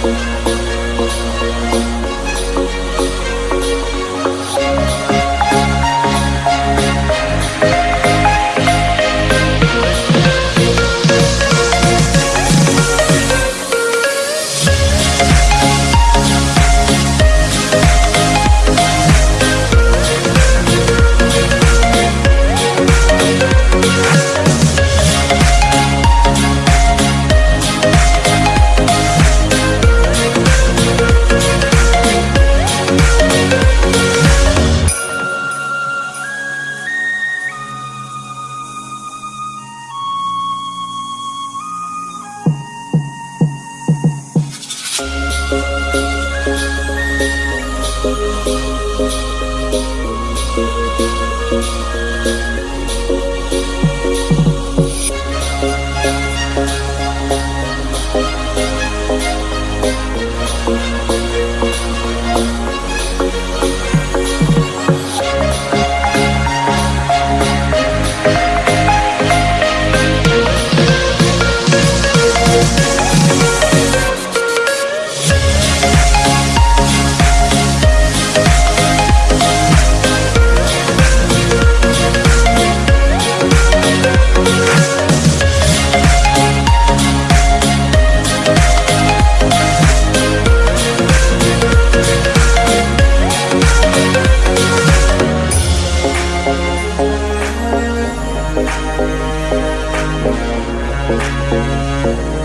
Thank Música